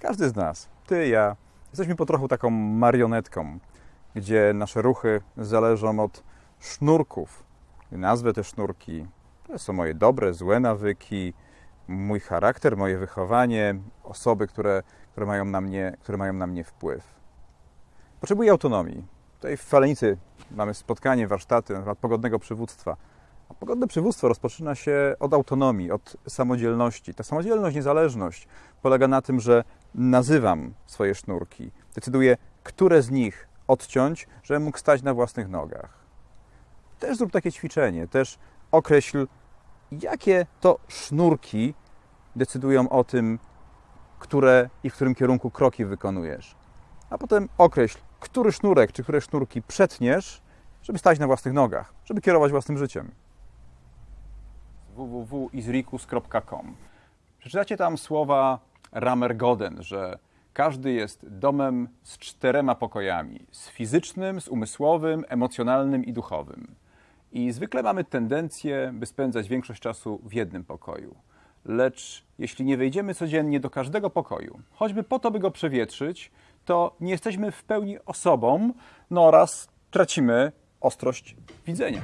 Każdy z nas, ty, ja, jesteśmy po trochu taką marionetką, gdzie nasze ruchy zależą od sznurków. Nazwę te sznurki. To są moje dobre, złe nawyki, mój charakter, moje wychowanie, osoby, które, które, mają, na mnie, które mają na mnie wpływ. Potrzebuję autonomii. Tutaj w Falenicy mamy spotkanie, warsztaty na temat pogodnego przywództwa. A pogodne przywództwo rozpoczyna się od autonomii, od samodzielności. Ta samodzielność, niezależność polega na tym, że nazywam swoje sznurki, decyduję, które z nich odciąć, żebym mógł stać na własnych nogach. Też zrób takie ćwiczenie, też określ, jakie to sznurki decydują o tym, które i w którym kierunku kroki wykonujesz. A potem określ, który sznurek czy które sznurki przetniesz, żeby stać na własnych nogach, żeby kierować własnym życiem. www.izrikus.com Przeczytacie tam słowa Ramergoden, że każdy jest domem z czterema pokojami: z fizycznym, z umysłowym, emocjonalnym i duchowym. I zwykle mamy tendencję, by spędzać większość czasu w jednym pokoju. Lecz jeśli nie wejdziemy codziennie do każdego pokoju, choćby po to, by go przewietrzyć, to nie jesteśmy w pełni osobą, no oraz tracimy ostrość widzenia.